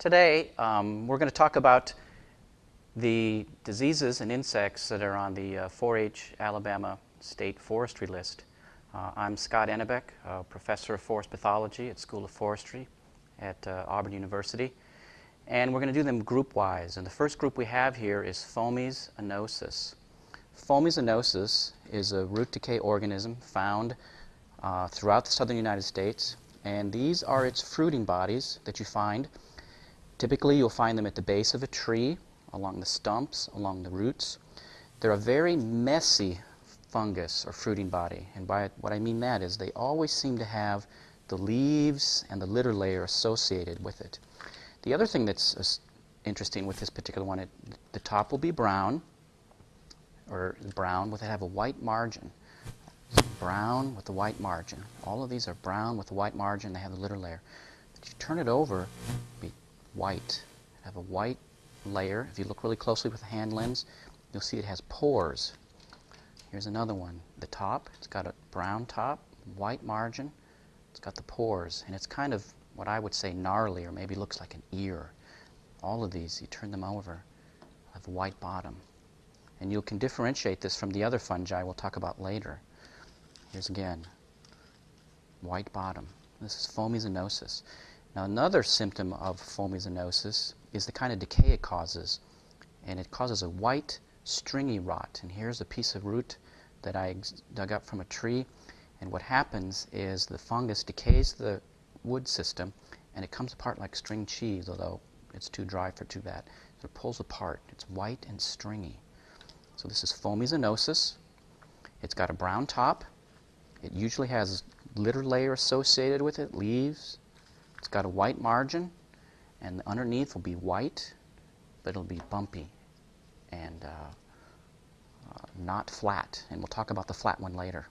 Today, um, we're going to talk about the diseases and insects that are on the uh, 4-H Alabama State Forestry List. Uh, I'm Scott Enebak, professor of forest pathology at School of Forestry at uh, Auburn University. And we're going to do them group-wise. And the first group we have here is Fomes annosus. Fomes annosus is a root decay organism found uh, throughout the southern United States. And these are its fruiting bodies that you find Typically, you'll find them at the base of a tree, along the stumps, along the roots. They're a very messy fungus or fruiting body. And by what I mean that is they always seem to have the leaves and the litter layer associated with it. The other thing that's uh, interesting with this particular one, it, the top will be brown, or brown with it have a white margin. brown with a white margin. All of these are brown with a white margin. They have the litter layer. But you turn it over, white. Have a white layer. If you look really closely with the hand lens, you'll see it has pores. Here's another one. The top, it's got a brown top, white margin. It's got the pores, and it's kind of what I would say gnarly, or maybe looks like an ear. All of these, you turn them over, have a white bottom. And you can differentiate this from the other fungi we'll talk about later. Here's again, white bottom. This is annosus. Now another symptom of annosus is the kind of decay it causes. And it causes a white, stringy rot. And here's a piece of root that I dug up from a tree. And what happens is the fungus decays the wood system and it comes apart like string cheese, although it's too dry for too bad. So it pulls apart. It's white and stringy. So this is annosus. It's got a brown top. It usually has litter layer associated with it, leaves, got a white margin, and underneath will be white, but it'll be bumpy and uh, uh, not flat. And we'll talk about the flat one later.